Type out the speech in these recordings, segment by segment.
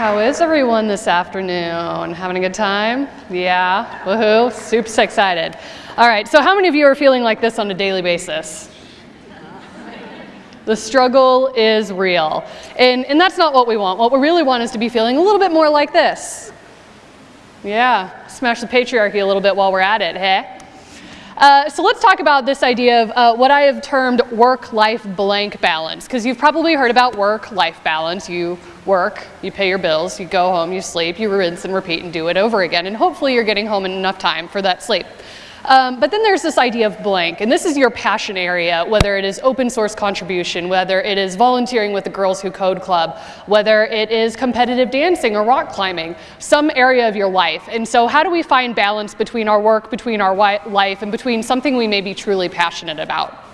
How is everyone this afternoon? Having a good time? Yeah, woohoo, super excited. All right, so how many of you are feeling like this on a daily basis? The struggle is real. And, and that's not what we want. What we really want is to be feeling a little bit more like this. Yeah, smash the patriarchy a little bit while we're at it, hey? Uh, so let's talk about this idea of uh, what I have termed work-life blank balance, because you've probably heard about work-life balance. You work, you pay your bills, you go home, you sleep, you rinse and repeat and do it over again, and hopefully you're getting home in enough time for that sleep. Um, but then there's this idea of blank, and this is your passion area, whether it is open source contribution, whether it is volunteering with the Girls Who Code Club, whether it is competitive dancing or rock climbing, some area of your life. And so how do we find balance between our work, between our life, and between something we may be truly passionate about?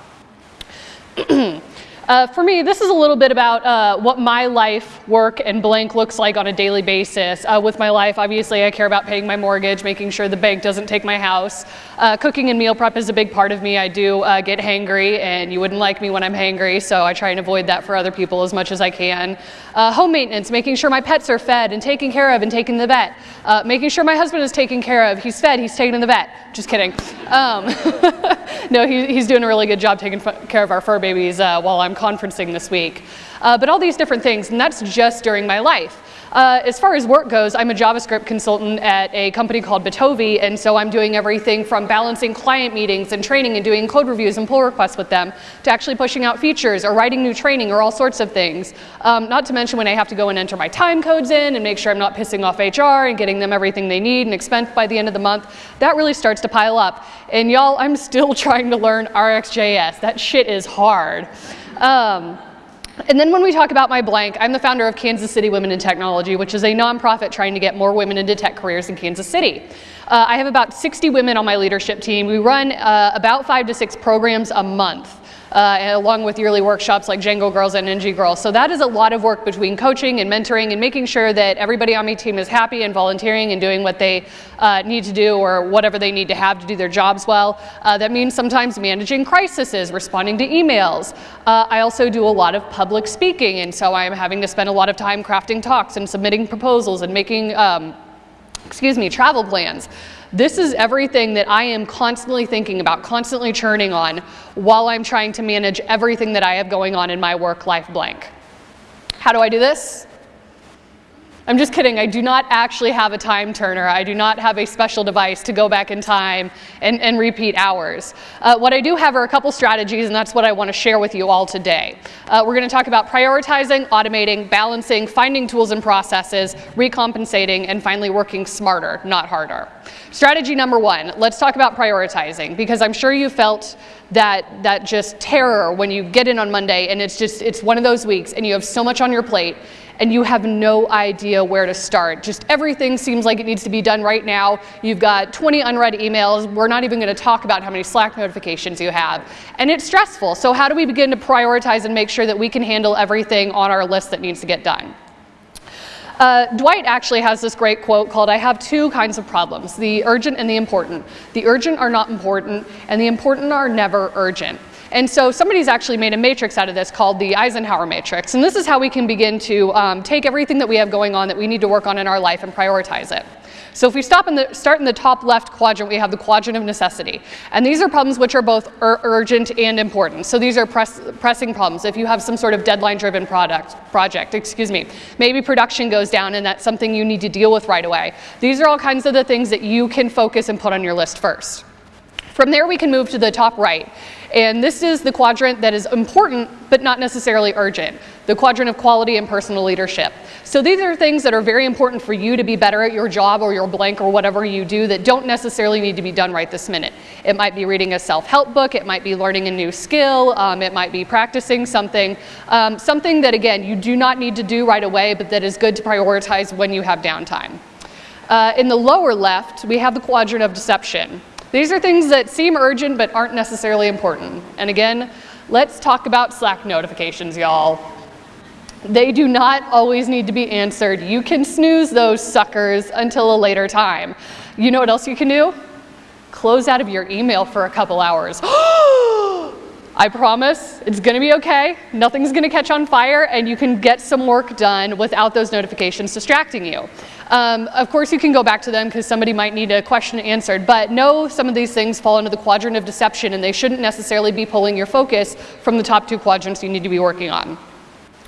Uh, for me, this is a little bit about uh, what my life, work, and blank looks like on a daily basis. Uh, with my life, obviously, I care about paying my mortgage, making sure the bank doesn't take my house. Uh, cooking and meal prep is a big part of me. I do uh, get hangry, and you wouldn't like me when I'm hangry, so I try and avoid that for other people as much as I can. Uh, home maintenance, making sure my pets are fed and taken care of and taken to the vet. making sure my husband is taken care of. He's fed, he's taken to the vet. Just kidding. Um, no, he, he's doing a really good job taking care of our fur babies while I'm conferencing this week. Uh, but all these different things, and that's just during my life. Uh, as far as work goes, I'm a JavaScript consultant at a company called Bitovi, and so I'm doing everything from balancing client meetings and training and doing code reviews and pull requests with them to actually pushing out features or writing new training or all sorts of things. Um, not to mention when I have to go and enter my time codes in and make sure I'm not pissing off HR and getting them everything they need and expense by the end of the month, that really starts to pile up. And y'all, I'm still trying to learn RxJS. That shit is hard. Um, and then when we talk about my blank, I'm the founder of Kansas City Women in Technology, which is a nonprofit trying to get more women into tech careers in Kansas City. Uh, I have about 60 women on my leadership team. We run uh, about five to six programs a month uh, along with yearly workshops like Django Girls and NG Girls. So that is a lot of work between coaching and mentoring and making sure that everybody on my team is happy and volunteering and doing what they uh, need to do or whatever they need to have to do their jobs well. Uh, that means sometimes managing crises, responding to emails. Uh, I also do a lot of public speaking and so I'm having to spend a lot of time crafting talks and submitting proposals and making um, excuse me, travel plans. This is everything that I am constantly thinking about, constantly churning on while I'm trying to manage everything that I have going on in my work life blank. How do I do this? I'm just kidding, I do not actually have a time turner. I do not have a special device to go back in time and, and repeat hours. Uh, what I do have are a couple strategies and that's what I want to share with you all today. Uh, we're going to talk about prioritizing, automating, balancing, finding tools and processes, recompensating, and finally working smarter, not harder. Strategy number one, let's talk about prioritizing because I'm sure you felt that, that just terror when you get in on Monday and it's just, it's one of those weeks and you have so much on your plate and you have no idea where to start. Just everything seems like it needs to be done right now. You've got 20 unread emails. We're not even going to talk about how many Slack notifications you have. And it's stressful. So how do we begin to prioritize and make sure that we can handle everything on our list that needs to get done? Uh, Dwight actually has this great quote called, I have two kinds of problems, the urgent and the important. The urgent are not important, and the important are never urgent. And so somebody's actually made a matrix out of this called the Eisenhower matrix. And this is how we can begin to um, take everything that we have going on that we need to work on in our life and prioritize it. So if we stop in the, start in the top left quadrant, we have the quadrant of necessity. And these are problems which are both ur urgent and important. So these are press, pressing problems. If you have some sort of deadline-driven product project, excuse me, maybe production goes down and that's something you need to deal with right away. These are all kinds of the things that you can focus and put on your list first. From there, we can move to the top right. And this is the quadrant that is important, but not necessarily urgent, the quadrant of quality and personal leadership. So these are things that are very important for you to be better at your job or your blank or whatever you do that don't necessarily need to be done right this minute. It might be reading a self-help book, it might be learning a new skill, um, it might be practicing something, um, something that again, you do not need to do right away, but that is good to prioritize when you have downtime. Uh, in the lower left, we have the quadrant of deception. These are things that seem urgent but aren't necessarily important. And again, let's talk about Slack notifications, y'all. They do not always need to be answered. You can snooze those suckers until a later time. You know what else you can do? Close out of your email for a couple hours. I promise it's gonna be okay, nothing's gonna catch on fire, and you can get some work done without those notifications distracting you. Um, of course, you can go back to them because somebody might need a question answered, but know some of these things fall into the quadrant of deception and they shouldn't necessarily be pulling your focus from the top two quadrants you need to be working on.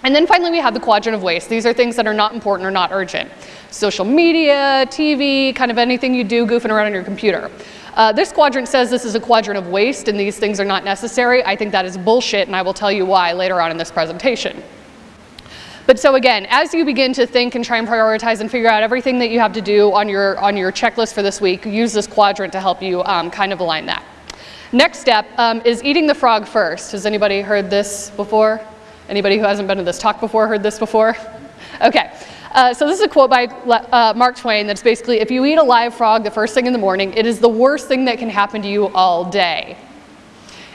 And then finally, we have the quadrant of waste. These are things that are not important or not urgent. Social media, TV, kind of anything you do goofing around on your computer. Uh, this quadrant says this is a quadrant of waste and these things are not necessary. I think that is bullshit and I will tell you why later on in this presentation. But so again, as you begin to think and try and prioritize and figure out everything that you have to do on your, on your checklist for this week, use this quadrant to help you um, kind of align that. Next step um, is eating the frog first. Has anybody heard this before? Anybody who hasn't been to this talk before heard this before? Okay. Uh, so this is a quote by uh, Mark Twain that's basically, if you eat a live frog the first thing in the morning, it is the worst thing that can happen to you all day.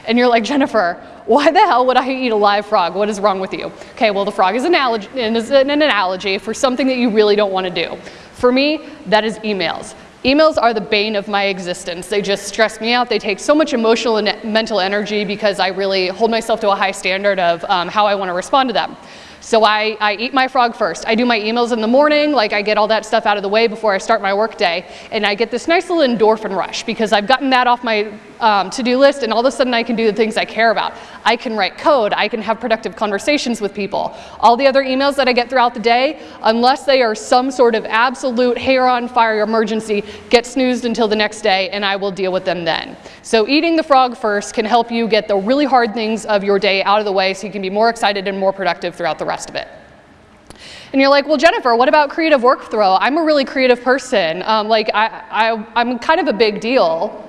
And you're like, Jennifer, why the hell would I eat a live frog? What is wrong with you? Okay, well the frog is an, is an analogy for something that you really don't want to do. For me, that is emails. Emails are the bane of my existence. They just stress me out. They take so much emotional and mental energy because I really hold myself to a high standard of um, how I want to respond to them. So I, I eat my frog first. I do my emails in the morning, like I get all that stuff out of the way before I start my workday, and I get this nice little endorphin rush because I've gotten that off my um, to-do list and all of a sudden I can do the things I care about. I can write code, I can have productive conversations with people. All the other emails that I get throughout the day, unless they are some sort of absolute hair on fire emergency, get snoozed until the next day and I will deal with them then. So eating the frog first can help you get the really hard things of your day out of the way so you can be more excited and more productive throughout the rest of it. And you're like, well, Jennifer, what about creative workflow? I'm a really creative person. Um, like, I, I, I'm kind of a big deal.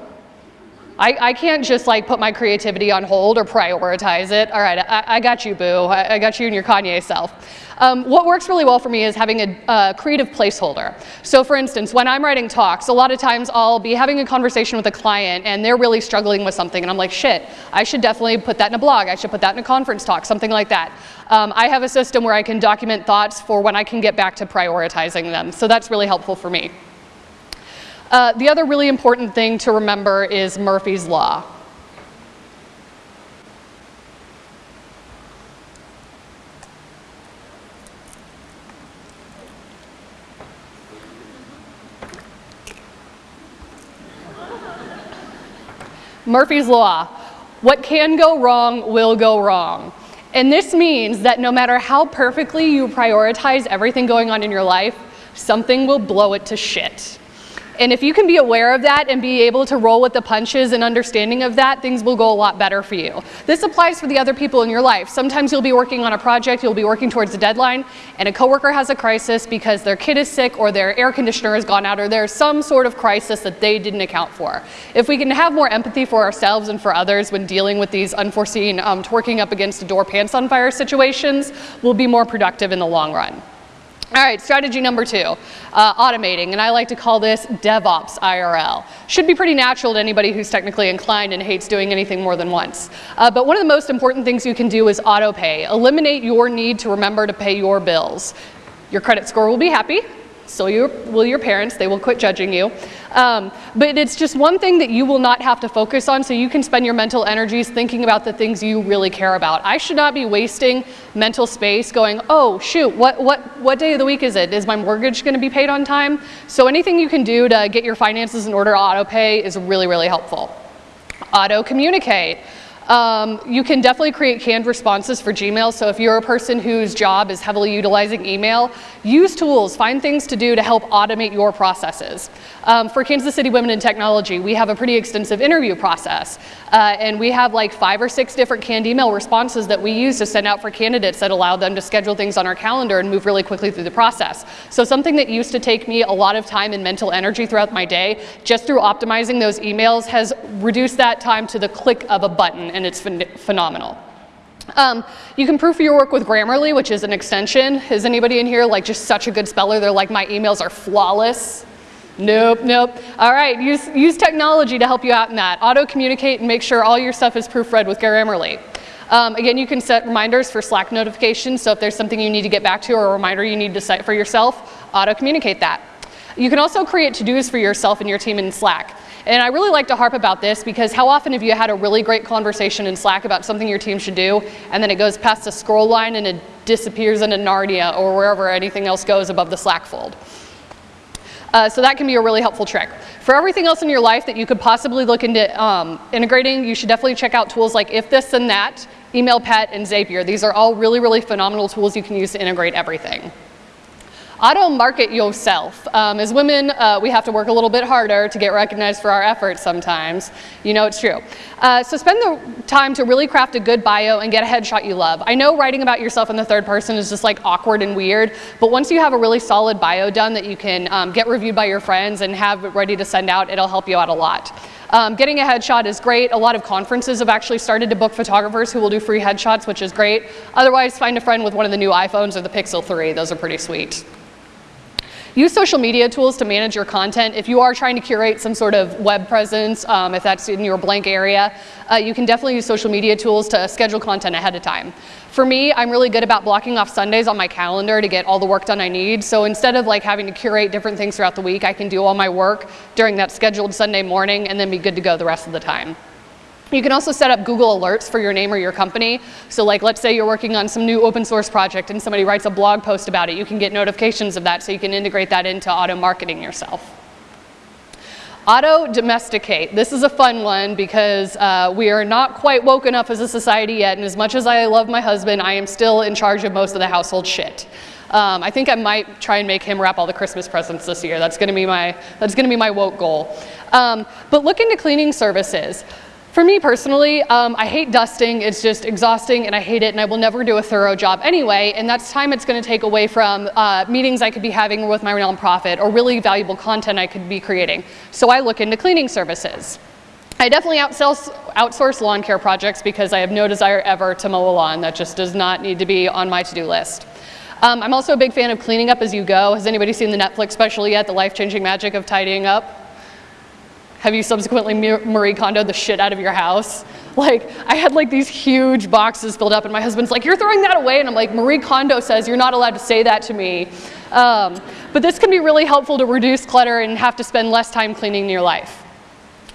I, I can't just like put my creativity on hold or prioritize it. All right, I, I got you, boo. I, I, got you and your Kanye self. Um, what works really well for me is having a, a, creative placeholder. So for instance, when I'm writing talks, a lot of times I'll be having a conversation with a client and they're really struggling with something and I'm like, shit, I should definitely put that in a blog. I should put that in a conference talk, something like that. Um, I have a system where I can document thoughts for when I can get back to prioritizing them. So that's really helpful for me. Uh, the other really important thing to remember is Murphy's Law. Murphy's Law. What can go wrong will go wrong. And this means that no matter how perfectly you prioritize everything going on in your life, something will blow it to shit. And if you can be aware of that and be able to roll with the punches and understanding of that, things will go a lot better for you. This applies for the other people in your life. Sometimes you'll be working on a project, you'll be working towards a deadline, and a coworker has a crisis because their kid is sick or their air conditioner has gone out or there's some sort of crisis that they didn't account for. If we can have more empathy for ourselves and for others when dealing with these unforeseen um, twerking up against a door pants on fire situations, we'll be more productive in the long run. All right, strategy number two, uh, automating, and I like to call this DevOps IRL. Should be pretty natural to anybody who's technically inclined and hates doing anything more than once. Uh, but one of the most important things you can do is auto pay. Eliminate your need to remember to pay your bills. Your credit score will be happy, so you, will your parents, they will quit judging you. Um, but it's just one thing that you will not have to focus on so you can spend your mental energies thinking about the things you really care about. I should not be wasting mental space going, oh shoot, what, what, what day of the week is it? Is my mortgage gonna be paid on time? So anything you can do to get your finances in order auto pay is really, really helpful. Auto communicate. Um, you can definitely create canned responses for Gmail. So if you're a person whose job is heavily utilizing email, use tools, find things to do to help automate your processes. Um, for Kansas City Women in Technology, we have a pretty extensive interview process. Uh, and we have like five or six different canned email responses that we use to send out for candidates that allow them to schedule things on our calendar and move really quickly through the process. So something that used to take me a lot of time and mental energy throughout my day, just through optimizing those emails has reduced that time to the click of a button and it's phen phenomenal. Um, you can proof your work with Grammarly, which is an extension. Is anybody in here like just such a good speller? They're like, my emails are flawless. Nope, nope. All right, use, use technology to help you out in that. Auto communicate and make sure all your stuff is proofread with Grammarly. Um, again, you can set reminders for Slack notifications, so if there's something you need to get back to or a reminder you need to set for yourself, auto communicate that. You can also create to-dos for yourself and your team in Slack. And I really like to harp about this because how often have you had a really great conversation in Slack about something your team should do, and then it goes past the scroll line and it disappears into Narnia or wherever anything else goes above the Slack fold. Uh, so that can be a really helpful trick. For everything else in your life that you could possibly look into um, integrating, you should definitely check out tools like If This and That, Emailpet, and Zapier. These are all really, really phenomenal tools you can use to integrate everything. Auto market yourself. Um, as women, uh, we have to work a little bit harder to get recognized for our efforts sometimes. You know it's true. Uh, so spend the time to really craft a good bio and get a headshot you love. I know writing about yourself in the third person is just like awkward and weird, but once you have a really solid bio done that you can um, get reviewed by your friends and have it ready to send out, it'll help you out a lot. Um, getting a headshot is great. A lot of conferences have actually started to book photographers who will do free headshots, which is great. Otherwise, find a friend with one of the new iPhones or the Pixel 3. Those are pretty sweet. Use social media tools to manage your content. If you are trying to curate some sort of web presence, um, if that's in your blank area, uh, you can definitely use social media tools to schedule content ahead of time. For me, I'm really good about blocking off Sundays on my calendar to get all the work done I need. So instead of like having to curate different things throughout the week, I can do all my work during that scheduled Sunday morning and then be good to go the rest of the time. You can also set up Google Alerts for your name or your company. So like let's say you're working on some new open source project and somebody writes a blog post about it. You can get notifications of that so you can integrate that into auto marketing yourself. Auto domesticate. This is a fun one because uh, we are not quite woke enough as a society yet, and as much as I love my husband, I am still in charge of most of the household shit. Um, I think I might try and make him wrap all the Christmas presents this year. That's going to be my that's going to be my woke goal. Um, but look into cleaning services. For me personally, um, I hate dusting. It's just exhausting and I hate it and I will never do a thorough job anyway. And that's time it's going to take away from uh, meetings I could be having with my nonprofit or really valuable content I could be creating. So I look into cleaning services. I definitely outsource, outsource lawn care projects because I have no desire ever to mow a lawn. That just does not need to be on my to-do list. Um, I'm also a big fan of cleaning up as you go. Has anybody seen the Netflix special yet, The Life-Changing Magic of Tidying Up? Have you subsequently Marie Kondo the shit out of your house? Like, I had like these huge boxes filled up and my husband's like, you're throwing that away? And I'm like, Marie Kondo says you're not allowed to say that to me. Um, but this can be really helpful to reduce clutter and have to spend less time cleaning your life.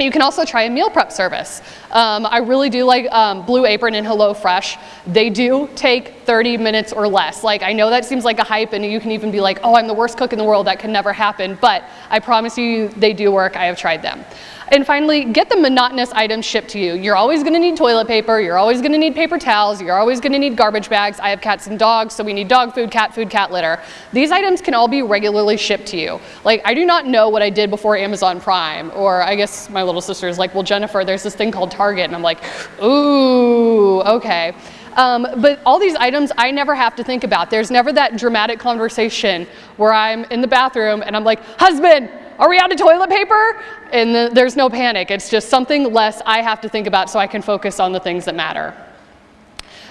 You can also try a meal prep service. Um, I really do like um, Blue Apron and HelloFresh. They do take 30 minutes or less. Like I know that seems like a hype and you can even be like, oh, I'm the worst cook in the world, that can never happen, but I promise you they do work, I have tried them. And finally, get the monotonous items shipped to you. You're always gonna need toilet paper, you're always gonna need paper towels, you're always gonna need garbage bags. I have cats and dogs, so we need dog food, cat food, cat litter. These items can all be regularly shipped to you. Like, I do not know what I did before Amazon Prime, or I guess my little sister is like, well, Jennifer, there's this thing called Target, and I'm like, ooh, okay. Um, but all these items I never have to think about. There's never that dramatic conversation where I'm in the bathroom and I'm like, husband, are we out of toilet paper? And the, there's no panic. It's just something less I have to think about so I can focus on the things that matter.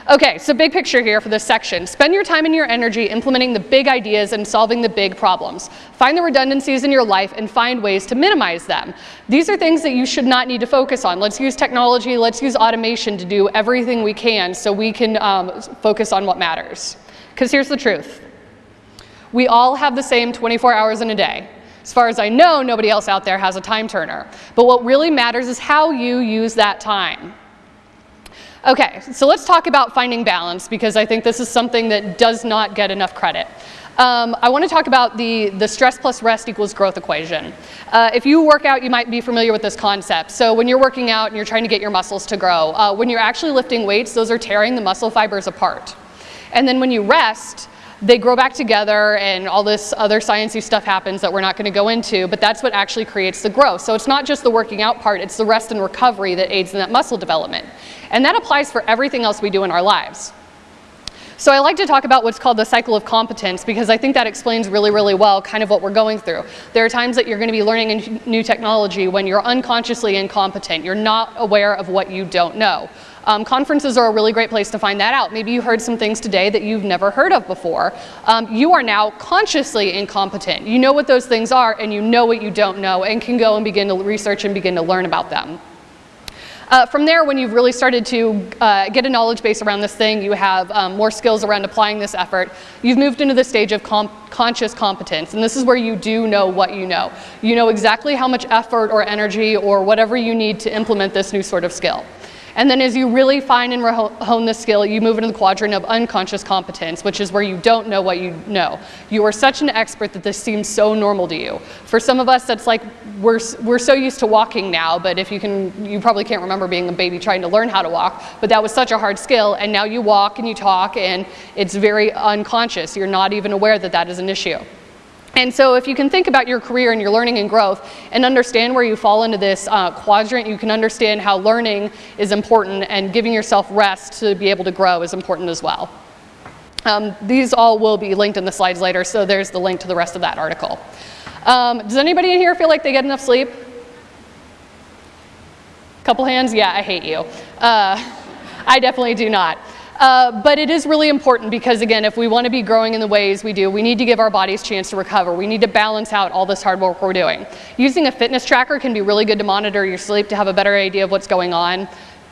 Okay, so big picture here for this section. Spend your time and your energy implementing the big ideas and solving the big problems. Find the redundancies in your life and find ways to minimize them. These are things that you should not need to focus on. Let's use technology, let's use automation to do everything we can so we can um, focus on what matters. Because here's the truth. We all have the same 24 hours in a day. As far as I know, nobody else out there has a time turner. But what really matters is how you use that time. Okay, so let's talk about finding balance because I think this is something that does not get enough credit. Um, I want to talk about the, the stress plus rest equals growth equation. Uh, if you work out, you might be familiar with this concept. So when you're working out and you're trying to get your muscles to grow, uh, when you're actually lifting weights, those are tearing the muscle fibers apart. And then when you rest, they grow back together and all this other sciencey stuff happens that we're not going to go into, but that's what actually creates the growth. So it's not just the working out part, it's the rest and recovery that aids in that muscle development. And that applies for everything else we do in our lives. So I like to talk about what's called the cycle of competence because I think that explains really, really well kind of what we're going through. There are times that you're going to be learning new technology when you're unconsciously incompetent. You're not aware of what you don't know. Um, conferences are a really great place to find that out. Maybe you heard some things today that you've never heard of before. Um, you are now consciously incompetent. You know what those things are and you know what you don't know and can go and begin to research and begin to learn about them. Uh, from there, when you've really started to uh, get a knowledge base around this thing, you have um, more skills around applying this effort, you've moved into the stage of comp conscious competence. And this is where you do know what you know. You know exactly how much effort or energy or whatever you need to implement this new sort of skill. And then as you really fine and hone the skill, you move into the quadrant of unconscious competence, which is where you don't know what you know. You are such an expert that this seems so normal to you. For some of us, that's like we're, we're so used to walking now, but if you can, you probably can't remember being a baby trying to learn how to walk, but that was such a hard skill, and now you walk and you talk, and it's very unconscious. You're not even aware that that is an issue. And so if you can think about your career and your learning and growth and understand where you fall into this uh, quadrant, you can understand how learning is important and giving yourself rest to be able to grow is important as well. Um, these all will be linked in the slides later, so there's the link to the rest of that article. Um, does anybody in here feel like they get enough sleep? Couple hands? Yeah, I hate you. Uh, I definitely do not. Uh, but it is really important because again, if we want to be growing in the ways we do, we need to give our bodies chance to recover. We need to balance out all this hard work we're doing. Using a fitness tracker can be really good to monitor your sleep to have a better idea of what's going on.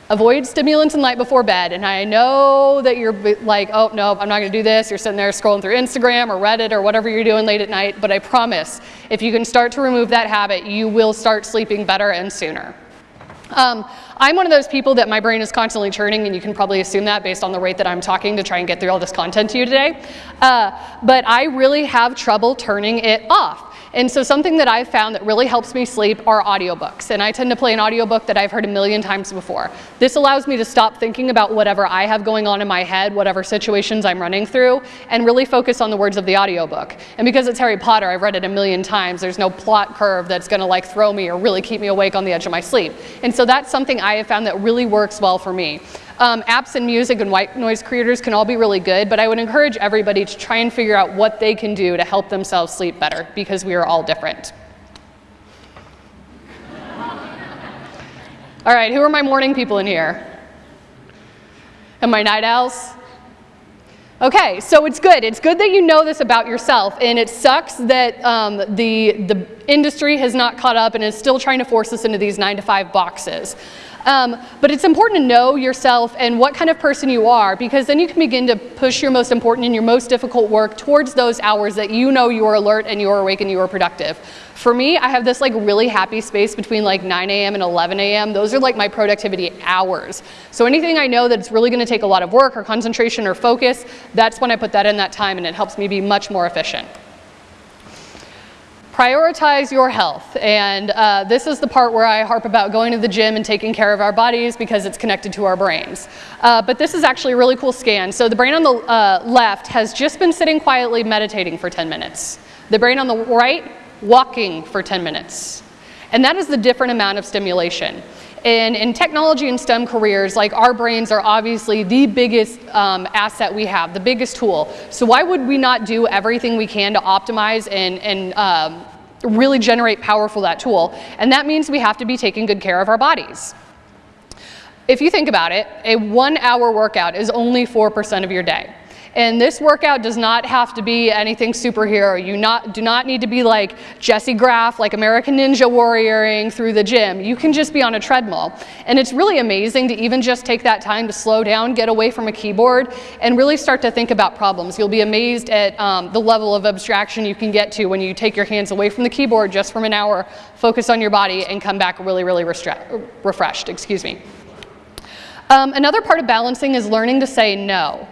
Avoid stimulants and light before bed. And I know that you're like, oh, no, I'm not going to do this. You're sitting there scrolling through Instagram or Reddit or whatever you're doing late at night. But I promise, if you can start to remove that habit, you will start sleeping better and sooner. Um, I'm one of those people that my brain is constantly churning, and you can probably assume that based on the rate that I'm talking to try and get through all this content to you today. Uh, but I really have trouble turning it off. And so something that I've found that really helps me sleep are audiobooks. And I tend to play an audiobook that I've heard a million times before. This allows me to stop thinking about whatever I have going on in my head, whatever situations I'm running through, and really focus on the words of the audiobook. And because it's Harry Potter, I've read it a million times, there's no plot curve that's gonna like throw me or really keep me awake on the edge of my sleep. And so that's something I have found that really works well for me. Um, apps and music and white noise creators can all be really good, but I would encourage everybody to try and figure out what they can do to help themselves sleep better because we are all different. all right, who are my morning people in here? And my night owls? Okay, so it's good. It's good that you know this about yourself, and it sucks that um, the, the industry has not caught up and is still trying to force us into these nine to five boxes. Um, but it's important to know yourself and what kind of person you are because then you can begin to push your most important and your most difficult work towards those hours that you know you are alert and you are awake and you are productive. For me, I have this like really happy space between like 9 a.m. and 11 a.m. Those are like my productivity hours. So anything I know that's really gonna take a lot of work or concentration or focus, that's when I put that in that time and it helps me be much more efficient prioritize your health. And uh, this is the part where I harp about going to the gym and taking care of our bodies because it's connected to our brains. Uh, but this is actually a really cool scan. So the brain on the uh, left has just been sitting quietly meditating for 10 minutes. The brain on the right, walking for 10 minutes. And that is the different amount of stimulation. And in technology and STEM careers, like our brains are obviously the biggest um, asset we have, the biggest tool. So why would we not do everything we can to optimize and, and um, really generate power for that tool? And that means we have to be taking good care of our bodies. If you think about it, a one hour workout is only 4% of your day. And this workout does not have to be anything superhero. You not, do not need to be like Jessie Graff, like American Ninja warrioring through the gym. You can just be on a treadmill. And it's really amazing to even just take that time to slow down, get away from a keyboard, and really start to think about problems. You'll be amazed at um, the level of abstraction you can get to when you take your hands away from the keyboard just from an hour, focus on your body, and come back really, really refreshed. Excuse me. Um, another part of balancing is learning to say no.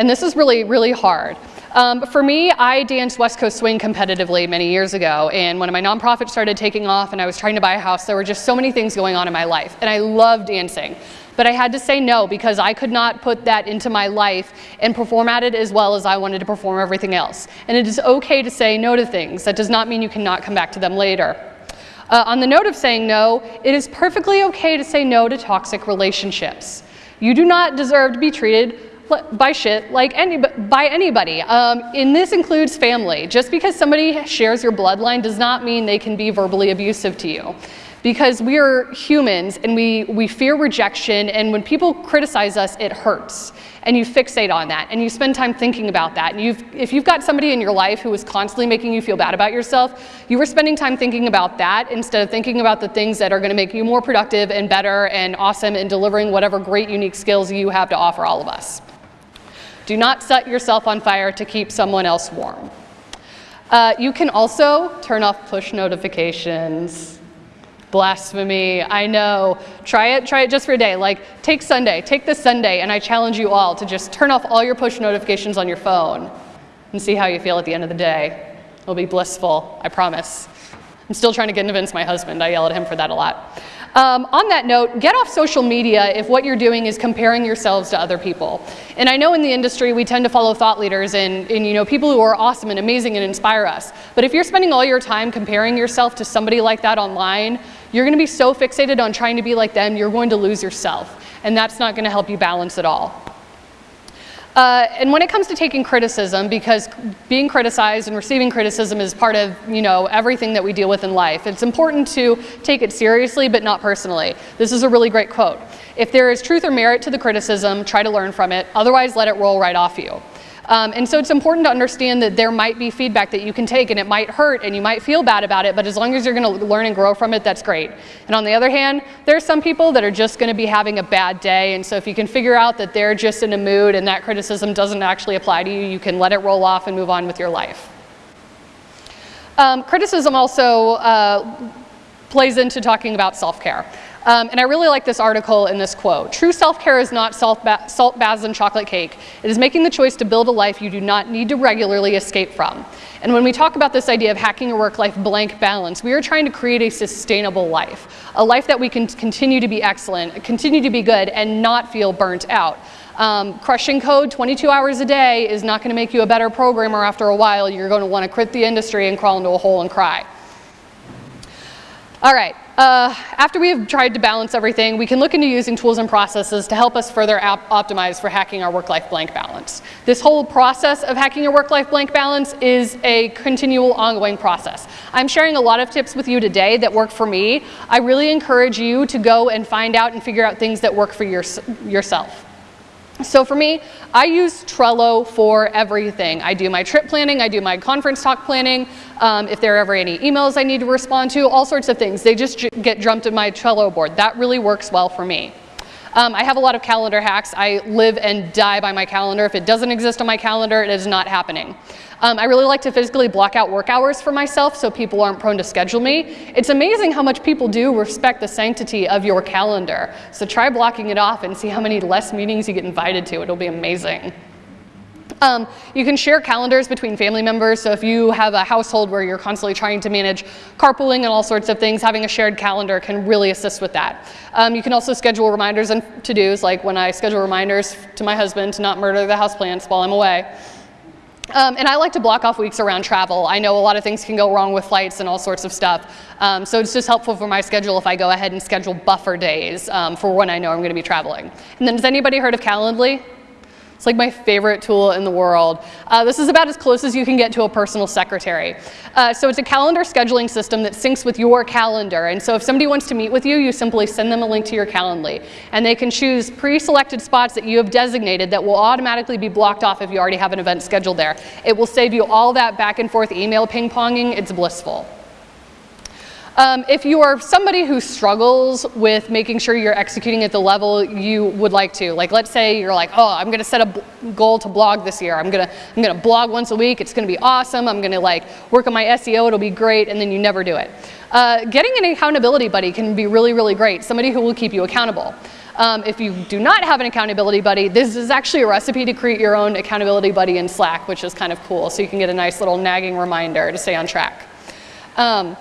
And this is really, really hard. Um, for me, I danced West Coast Swing competitively many years ago, and when my nonprofit started taking off and I was trying to buy a house, there were just so many things going on in my life, and I loved dancing. But I had to say no because I could not put that into my life and perform at it as well as I wanted to perform everything else. And it is okay to say no to things. That does not mean you cannot come back to them later. Uh, on the note of saying no, it is perfectly okay to say no to toxic relationships. You do not deserve to be treated by shit like any, by anybody. Um, and this includes family. Just because somebody shares your bloodline does not mean they can be verbally abusive to you. because we are humans and we, we fear rejection and when people criticize us, it hurts. And you fixate on that and you spend time thinking about that. And you've, if you've got somebody in your life who is constantly making you feel bad about yourself, you were spending time thinking about that instead of thinking about the things that are gonna make you more productive and better and awesome in delivering whatever great unique skills you have to offer all of us. Do not set yourself on fire to keep someone else warm. Uh, you can also turn off push notifications. Blasphemy, I know. Try it, try it just for a day. Like, take Sunday, take this Sunday, and I challenge you all to just turn off all your push notifications on your phone and see how you feel at the end of the day. It'll be blissful, I promise. I'm still trying to convince my husband. I yell at him for that a lot. Um, on that note, get off social media if what you're doing is comparing yourselves to other people. And I know in the industry we tend to follow thought leaders and, and you know people who are awesome and amazing and inspire us. But if you're spending all your time comparing yourself to somebody like that online, you're going to be so fixated on trying to be like them, you're going to lose yourself. And that's not going to help you balance at all. Uh, and when it comes to taking criticism, because being criticized and receiving criticism is part of you know everything that we deal with in life, it's important to take it seriously but not personally. This is a really great quote. If there is truth or merit to the criticism, try to learn from it. Otherwise, let it roll right off you. Um, and so it's important to understand that there might be feedback that you can take and it might hurt and you might feel bad about it, but as long as you're gonna learn and grow from it, that's great. And on the other hand, there are some people that are just gonna be having a bad day. And so if you can figure out that they're just in a mood and that criticism doesn't actually apply to you, you can let it roll off and move on with your life. Um, criticism also uh, plays into talking about self-care. Um, and I really like this article and this quote. True self-care is not salt, ba salt baths and chocolate cake. It is making the choice to build a life you do not need to regularly escape from. And when we talk about this idea of hacking a work-life blank balance, we are trying to create a sustainable life. A life that we can continue to be excellent, continue to be good, and not feel burnt out. Um, crushing code 22 hours a day is not going to make you a better programmer after a while. You're going to want to quit the industry and crawl into a hole and cry. All right, uh, after we have tried to balance everything, we can look into using tools and processes to help us further optimize for hacking our work-life blank balance. This whole process of hacking your work-life blank balance is a continual ongoing process. I'm sharing a lot of tips with you today that work for me. I really encourage you to go and find out and figure out things that work for your, yourself. So for me, I use Trello for everything. I do my trip planning, I do my conference talk planning, um, if there are ever any emails I need to respond to, all sorts of things. They just get jumped in my Trello board. That really works well for me. Um, I have a lot of calendar hacks. I live and die by my calendar. If it doesn't exist on my calendar, it is not happening. Um, I really like to physically block out work hours for myself so people aren't prone to schedule me. It's amazing how much people do respect the sanctity of your calendar. So try blocking it off and see how many less meetings you get invited to. It'll be amazing. Um, you can share calendars between family members. So if you have a household where you're constantly trying to manage carpooling and all sorts of things, having a shared calendar can really assist with that. Um, you can also schedule reminders and to-dos, like when I schedule reminders to my husband to not murder the houseplants while I'm away. Um, and I like to block off weeks around travel. I know a lot of things can go wrong with flights and all sorts of stuff. Um, so it's just helpful for my schedule if I go ahead and schedule buffer days um, for when I know I'm going to be traveling. And then has anybody heard of Calendly? It's like my favorite tool in the world. Uh, this is about as close as you can get to a personal secretary. Uh, so it's a calendar scheduling system that syncs with your calendar. And so if somebody wants to meet with you, you simply send them a link to your Calendly. And they can choose pre-selected spots that you have designated that will automatically be blocked off if you already have an event scheduled there. It will save you all that back and forth email ping-ponging. It's blissful. Um, if you are somebody who struggles with making sure you're executing at the level you would like to, like let's say you're like, oh, I'm gonna set a goal to blog this year. I'm gonna, I'm gonna blog once a week. It's gonna be awesome. I'm gonna like work on my SEO. It'll be great. And then you never do it. Uh, getting an accountability buddy can be really, really great. Somebody who will keep you accountable. Um, if you do not have an accountability buddy, this is actually a recipe to create your own accountability buddy in Slack, which is kind of cool. So you can get a nice little nagging reminder to stay on track. Um,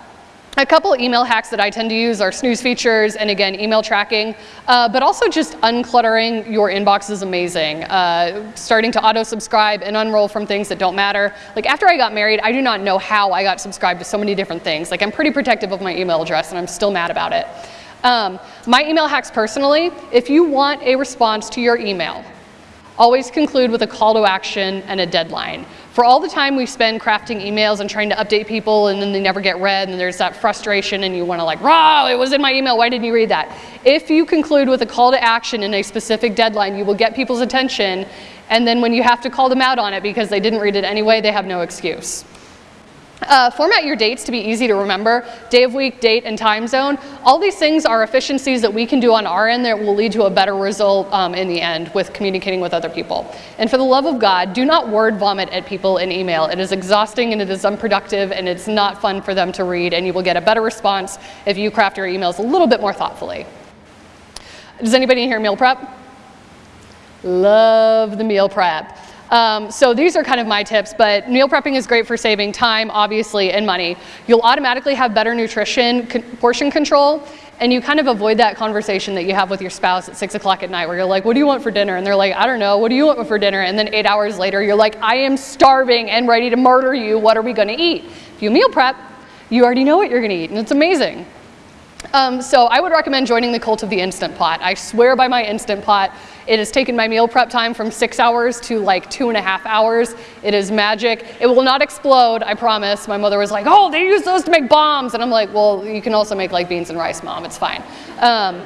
a couple email hacks that I tend to use are snooze features and again, email tracking, uh, but also just uncluttering your inbox is amazing. Uh, starting to auto subscribe and unroll from things that don't matter. Like after I got married, I do not know how I got subscribed to so many different things. Like I'm pretty protective of my email address and I'm still mad about it. Um, my email hacks personally, if you want a response to your email, Always conclude with a call to action and a deadline. For all the time we spend crafting emails and trying to update people and then they never get read and there's that frustration and you want to like, raw, it was in my email, why didn't you read that? If you conclude with a call to action and a specific deadline, you will get people's attention and then when you have to call them out on it because they didn't read it anyway, they have no excuse. Uh, format your dates to be easy to remember, day of week, date, and time zone. All these things are efficiencies that we can do on our end that will lead to a better result um, in the end with communicating with other people. And for the love of God, do not word vomit at people in email. It is exhausting and it is unproductive and it's not fun for them to read and you will get a better response if you craft your emails a little bit more thoughtfully. Does anybody here meal prep? Love the meal prep. Um, so these are kind of my tips, but meal prepping is great for saving time, obviously, and money. You'll automatically have better nutrition, con portion control, and you kind of avoid that conversation that you have with your spouse at six o'clock at night where you're like, what do you want for dinner? And they're like, I don't know, what do you want for dinner? And then eight hours later, you're like, I am starving and ready to murder you, what are we gonna eat? If you meal prep, you already know what you're gonna eat, and it's amazing. Um, so I would recommend joining the cult of the Instant Pot. I swear by my Instant Pot. It has taken my meal prep time from six hours to like two and a half hours. It is magic. It will not explode, I promise. My mother was like, oh, they use those to make bombs. And I'm like, well, you can also make like beans and rice, mom, it's fine. Um,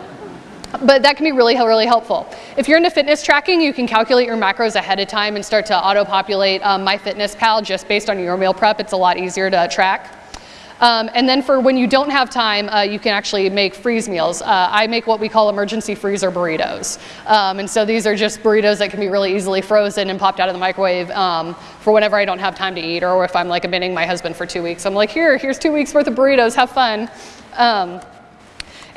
but that can be really, really helpful. If you're into fitness tracking, you can calculate your macros ahead of time and start to auto-populate um, MyFitnessPal just based on your meal prep. It's a lot easier to track. Um, and then for when you don't have time, uh, you can actually make freeze meals. Uh, I make what we call emergency freezer burritos. Um, and so these are just burritos that can be really easily frozen and popped out of the microwave um, for whenever I don't have time to eat or if I'm like abandoning my husband for two weeks. I'm like, here, here's two weeks worth of burritos, have fun. Um,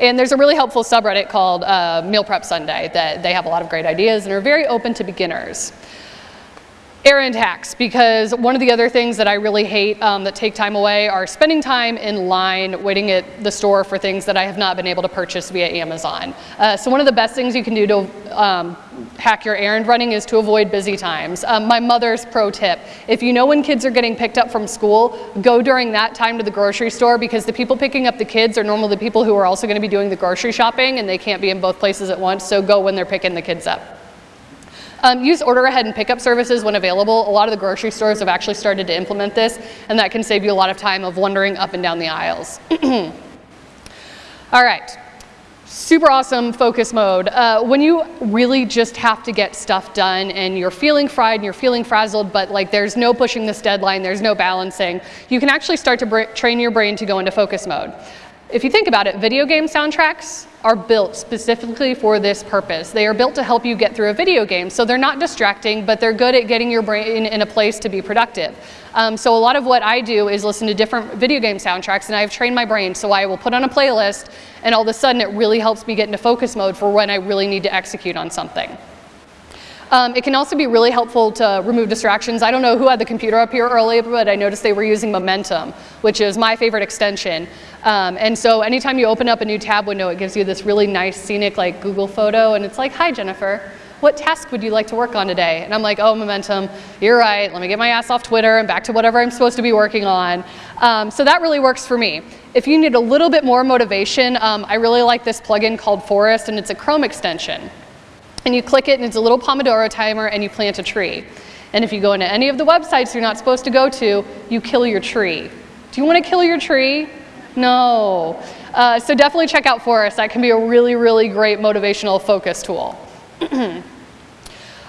and there's a really helpful subreddit called uh, Meal Prep Sunday that they have a lot of great ideas and are very open to beginners. Errand hacks, because one of the other things that I really hate um, that take time away are spending time in line waiting at the store for things that I have not been able to purchase via Amazon. Uh, so one of the best things you can do to um, hack your errand running is to avoid busy times. Um, my mother's pro tip, if you know when kids are getting picked up from school, go during that time to the grocery store because the people picking up the kids are normally the people who are also gonna be doing the grocery shopping and they can't be in both places at once, so go when they're picking the kids up. Um, use order ahead and pickup services when available. A lot of the grocery stores have actually started to implement this, and that can save you a lot of time of wandering up and down the aisles. All right, super awesome focus mode. Uh, when you really just have to get stuff done and you're feeling fried and you're feeling frazzled, but like there's no pushing this deadline, there's no balancing, you can actually start to train your brain to go into focus mode. If you think about it, video game soundtracks are built specifically for this purpose. They are built to help you get through a video game. So they're not distracting, but they're good at getting your brain in a place to be productive. Um, so a lot of what I do is listen to different video game soundtracks and I've trained my brain. So I will put on a playlist and all of a sudden it really helps me get into focus mode for when I really need to execute on something. Um, it can also be really helpful to remove distractions. I don't know who had the computer up here earlier, but I noticed they were using Momentum, which is my favorite extension. Um, and so anytime you open up a new tab window, it gives you this really nice scenic like Google photo, and it's like, hi Jennifer, what task would you like to work on today? And I'm like, oh, Momentum, you're right, let me get my ass off Twitter and back to whatever I'm supposed to be working on. Um, so that really works for me. If you need a little bit more motivation, um, I really like this plugin called Forest, and it's a Chrome extension and you click it and it's a little Pomodoro timer and you plant a tree. And if you go into any of the websites you're not supposed to go to, you kill your tree. Do you want to kill your tree? No. Uh, so definitely check out Forest. That can be a really, really great motivational focus tool.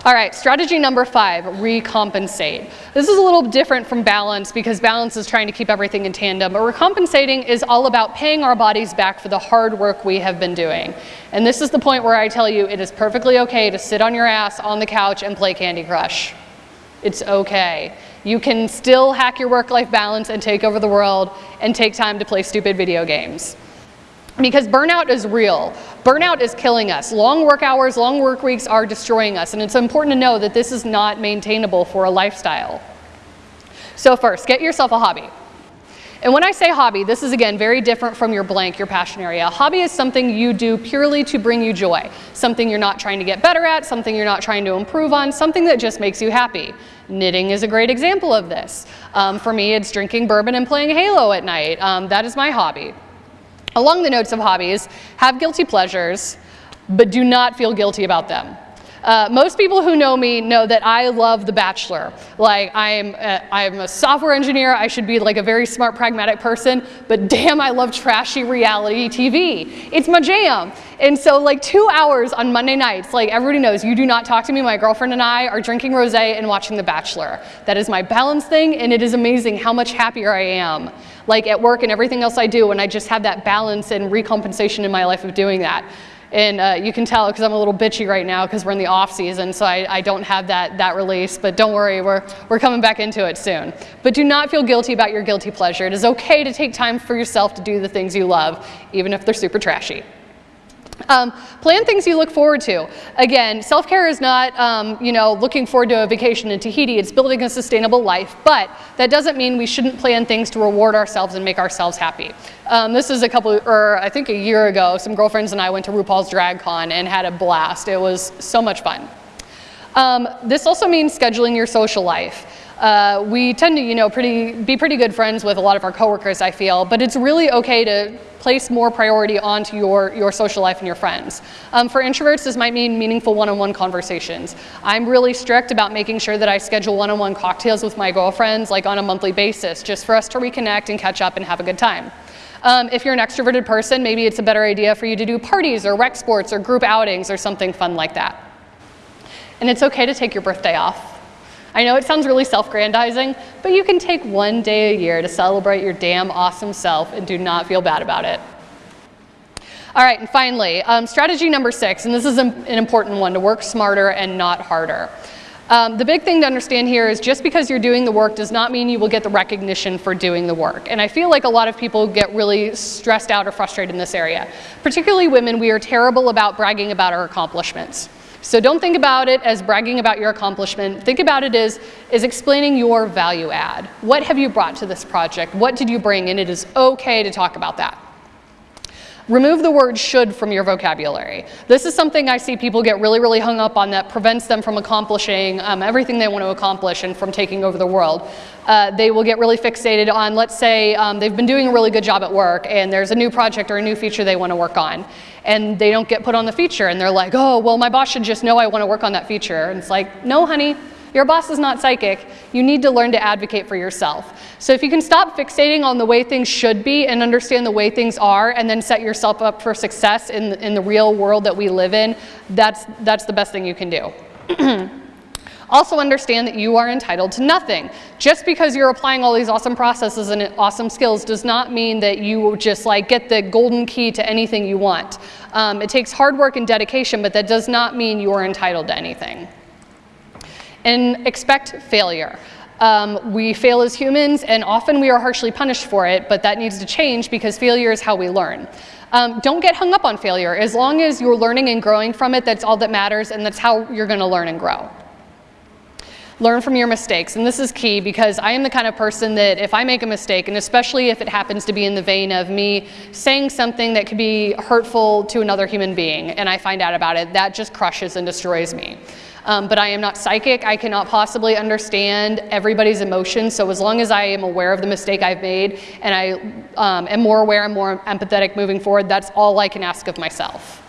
All right, strategy number five, recompensate. This is a little different from balance because balance is trying to keep everything in tandem, but recompensating is all about paying our bodies back for the hard work we have been doing. And this is the point where I tell you it is perfectly okay to sit on your ass on the couch and play Candy Crush. It's okay. You can still hack your work-life balance and take over the world and take time to play stupid video games because burnout is real. Burnout is killing us. Long work hours, long work weeks are destroying us, and it's important to know that this is not maintainable for a lifestyle. So first, get yourself a hobby. And when I say hobby, this is again very different from your blank, your passion area. A hobby is something you do purely to bring you joy, something you're not trying to get better at, something you're not trying to improve on, something that just makes you happy. Knitting is a great example of this. Um, for me, it's drinking bourbon and playing Halo at night. Um, that is my hobby. Along the notes of hobbies, have guilty pleasures, but do not feel guilty about them. Uh, most people who know me know that I love The Bachelor. Like I'm, a, I'm a software engineer. I should be like a very smart, pragmatic person. But damn, I love trashy reality TV. It's my jam. And so like two hours on Monday nights, like everybody knows, you do not talk to me. My girlfriend and I are drinking rosé and watching The Bachelor. That is my balance thing, and it is amazing how much happier I am. Like at work and everything else I do, and I just have that balance and recompensation in my life of doing that. And uh, you can tell because I'm a little bitchy right now because we're in the off season, so I, I, don't have that, that release. But don't worry, we're, we're coming back into it soon. But do not feel guilty about your guilty pleasure. It is okay to take time for yourself to do the things you love, even if they're super trashy. Um, plan things you look forward to. Again, self-care is not, um, you know, looking forward to a vacation in Tahiti. It's building a sustainable life, but that doesn't mean we shouldn't plan things to reward ourselves and make ourselves happy. Um, this is a couple, or I think a year ago, some girlfriends and I went to RuPaul's Drag Con and had a blast. It was so much fun. Um, this also means scheduling your social life. Uh, we tend to, you know, pretty, be pretty good friends with a lot of our coworkers, I feel, but it's really okay to place more priority onto your, your social life and your friends. Um, for introverts, this might mean meaningful one-on-one -on -one conversations. I'm really strict about making sure that I schedule one-on-one -on -one cocktails with my girlfriends, like on a monthly basis, just for us to reconnect and catch up and have a good time. Um, if you're an extroverted person, maybe it's a better idea for you to do parties or rec sports or group outings or something fun like that. And it's okay to take your birthday off. I know it sounds really self-grandizing, but you can take one day a year to celebrate your damn awesome self and do not feel bad about it. All right, and finally, um, strategy number six, and this is an important one, to work smarter and not harder. Um, the big thing to understand here is just because you're doing the work does not mean you will get the recognition for doing the work. And I feel like a lot of people get really stressed out or frustrated in this area. Particularly women, we are terrible about bragging about our accomplishments. So don't think about it as bragging about your accomplishment. Think about it as, as explaining your value add. What have you brought to this project? What did you bring? And it is okay to talk about that. Remove the word should from your vocabulary. This is something I see people get really, really hung up on that prevents them from accomplishing um, everything they want to accomplish and from taking over the world. Uh, they will get really fixated on, let's say um, they've been doing a really good job at work and there's a new project or a new feature they want to work on and they don't get put on the feature and they're like, oh, well, my boss should just know I want to work on that feature. And it's like, no, honey, your boss is not psychic. You need to learn to advocate for yourself. So if you can stop fixating on the way things should be and understand the way things are and then set yourself up for success in, in the real world that we live in, that's, that's the best thing you can do. Also understand that you are entitled to nothing. Just because you're applying all these awesome processes and awesome skills does not mean that you just like get the golden key to anything you want. Um, it takes hard work and dedication, but that does not mean you are entitled to anything. And expect failure. Um, we fail as humans and often we are harshly punished for it, but that needs to change because failure is how we learn. Um, don't get hung up on failure. As long as you're learning and growing from it, that's all that matters and that's how you're gonna learn and grow. Learn from your mistakes, and this is key because I am the kind of person that if I make a mistake, and especially if it happens to be in the vein of me saying something that could be hurtful to another human being, and I find out about it, that just crushes and destroys me. Um, but I am not psychic. I cannot possibly understand everybody's emotions. So as long as I am aware of the mistake I've made and I um, am more aware and more empathetic moving forward, that's all I can ask of myself.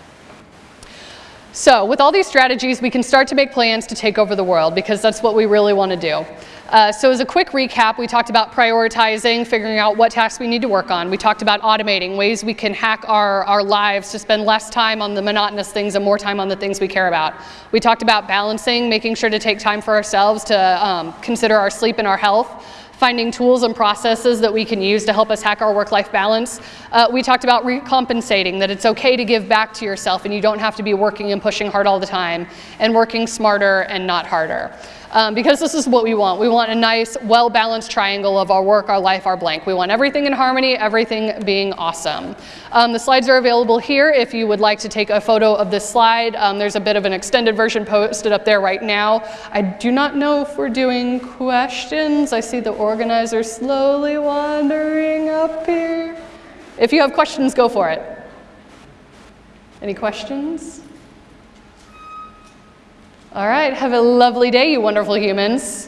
So with all these strategies, we can start to make plans to take over the world because that's what we really want to do. Uh, so as a quick recap, we talked about prioritizing, figuring out what tasks we need to work on. We talked about automating, ways we can hack our, our lives to spend less time on the monotonous things and more time on the things we care about. We talked about balancing, making sure to take time for ourselves to um, consider our sleep and our health finding tools and processes that we can use to help us hack our work-life balance. Uh, we talked about recompensating, that it's okay to give back to yourself and you don't have to be working and pushing hard all the time, and working smarter and not harder um, because this is what we want. We want a nice, well-balanced triangle of our work, our life, our blank. We want everything in harmony, everything being awesome. Um, the slides are available here if you would like to take a photo of this slide. Um, there's a bit of an extended version posted up there right now. I do not know if we're doing questions. I see the organizer slowly wandering up here. If you have questions, go for it. Any questions? All right, have a lovely day, you wonderful humans.